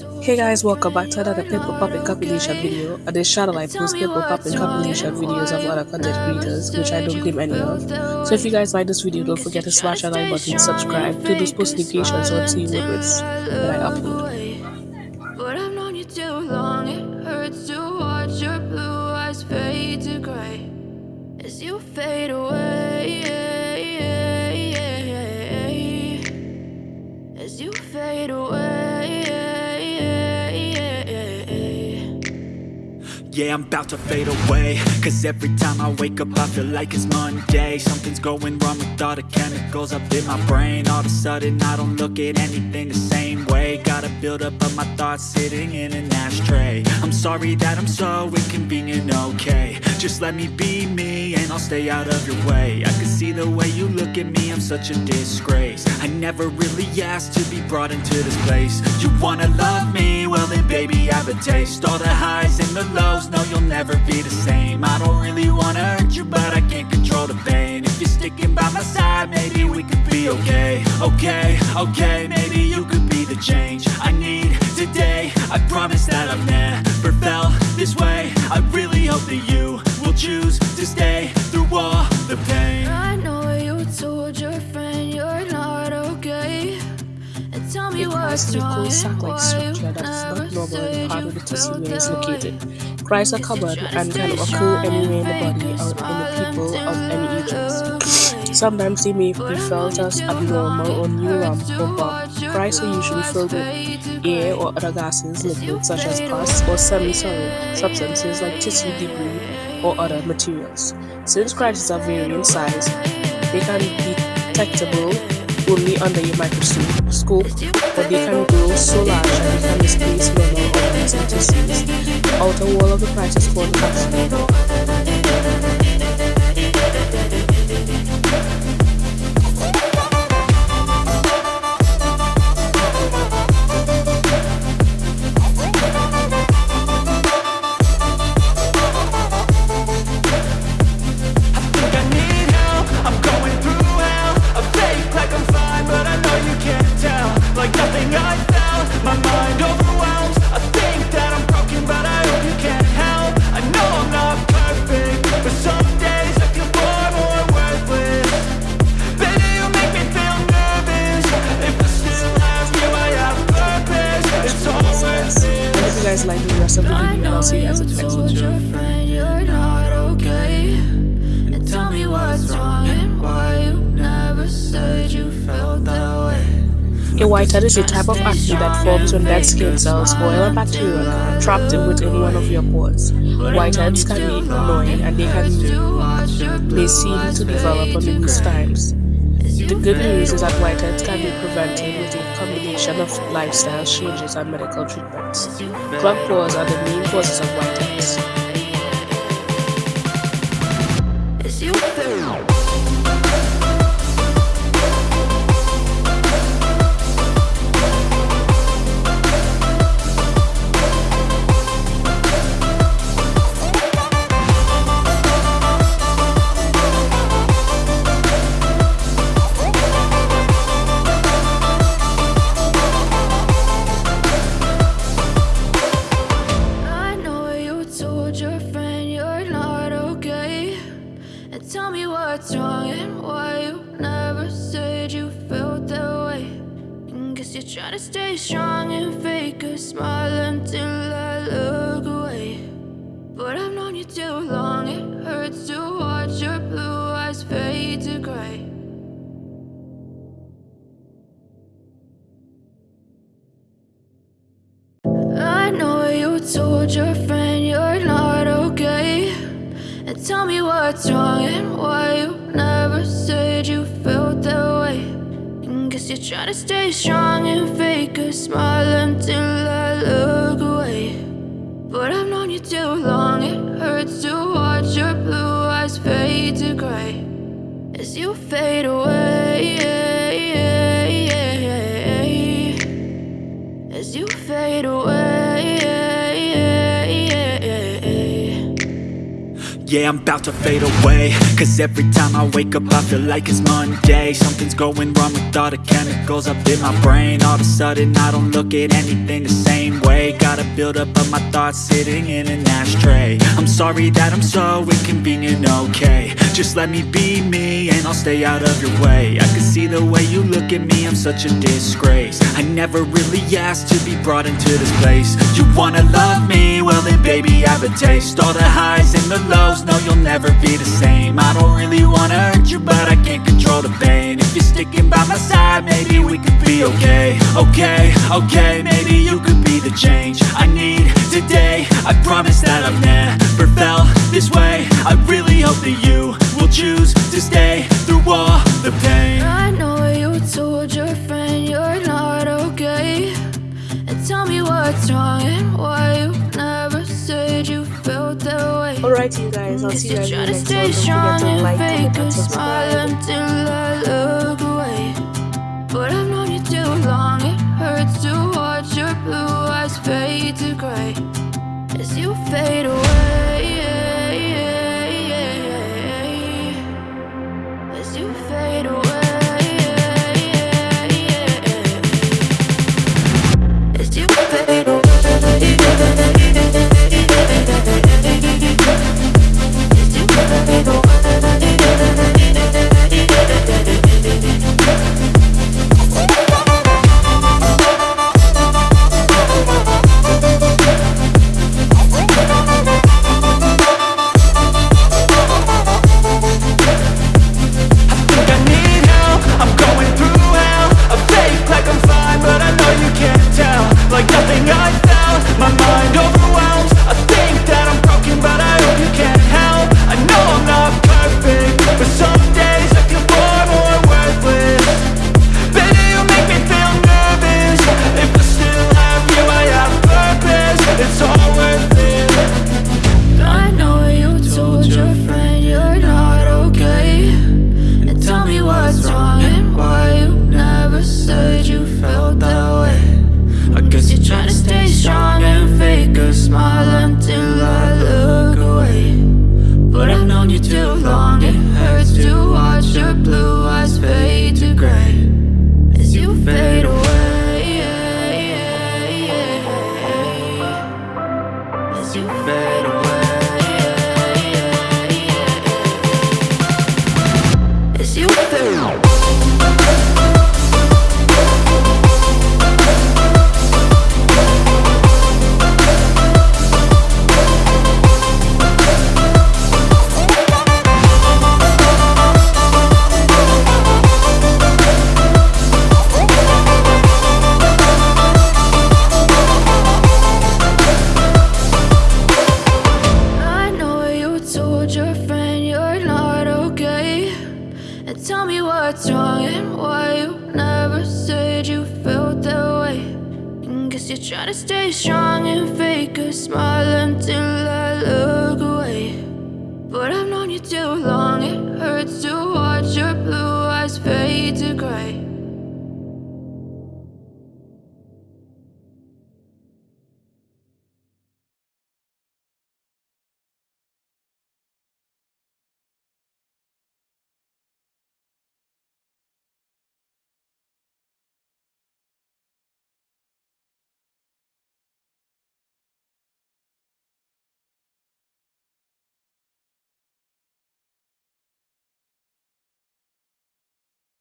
Hey guys, welcome back to another Pimple Poppin' compilation video. On this channel I post Pimple Poppin' compilation videos of other content creators, which I don't claim any of. So if you guys like this video, don't forget to smash that like button, subscribe, turn those post notifications so to what it's when I upload. But I've known you too long, it hurts to watch your blue eyes fade to gray as you fade away. Yeah, I'm about to fade away. Cause every time I wake up I feel like it's Monday. Something's going wrong with all the chemicals up in my brain. All of a sudden I don't look at anything the same way. Gotta build up of my thoughts sitting in an ashtray. I'm sorry that I'm so inconvenient, okay. Just let me be me I'll stay out of your way. I can see the way you look at me, I'm such a disgrace. I never really asked to be brought into this place. You wanna love me? Well then baby I have a taste. All the highs and the lows no, you'll never be the same. I don't really wanna hurt you, but I can't control the pain. If you're sticking by my side, maybe we could be okay. Okay, okay, maybe you could be the change tell me what's wrong and why you never said you felt that way Cries are common and can occur anywhere in the body or in the people of any ages. Sometimes they may be felt as abnormal or neuron or bump. Cries are usually filled with air or other gases, liquids such as pus or semi-solid substances like tissue debris or other materials. Since cries are vary in size, they can be detectable only under your microscope, but they can grow so large that they can displace normal tissues. The outer wall of the price is called guys like the rest of the video I'll see you guys in the next video. A whitehead is a type of acne that forms when dead skin cells, oil and bacteria trapped within one of your pores. Whiteheads can be annoying and they can they seem to develop on these times. The good news is that whiteheads can be prevented with a combination of lifestyle changes and medical treatments. Clogged pores are the main causes of whiteheads. Why you never said you felt that way. And guess you're trying to stay strong and fake a smile until I look away. But I've known you too long, it hurts to watch your blue eyes fade to gray. I know you told your friend you're not okay. And tell me what's wrong and why you're trying to stay strong and fake a smile until I look away. But I've known you too long, it hurts to watch your blue eyes fade to gray. As you fade away As you fade away Yeah, I'm about to fade away. Cause every time I wake up I feel like it's Monday. Something's going wrong with all the chemicals up in my brain. All of a sudden I don't look at anything the same way. Gotta build up of my thoughts sitting in an ashtray. I'm sorry that I'm so inconvenient, okay. Just let me be me and I'll stay out of your way. I can see the way you look at me, I'm such a disgrace. I never really asked to be brought into this place. You wanna love me? Well then baby I have a taste. All the highs and the lows be okay Okay, okay, maybe you could be the change I need today. I promise that I've never felt this way. I really hope that you will choose to stay through all the pain. I know you told your friend you're not okay. And tell me what's wrong and why you never said you felt that way. Alright you guys, I'll see you guys in the next one. Don't forget to like, comment and subscribe. You fade away smile until I look away. But I've known you too long, it hurts to watch your blue eyes fade to gray. As you fade away As you fade told your friend you're not okay. And tell me what's wrong and why you never said you felt that way. And guess you're trying to stay strong and fake a smile until I look away. But I've known you too long, it hurts to watch your blue eyes fade to gray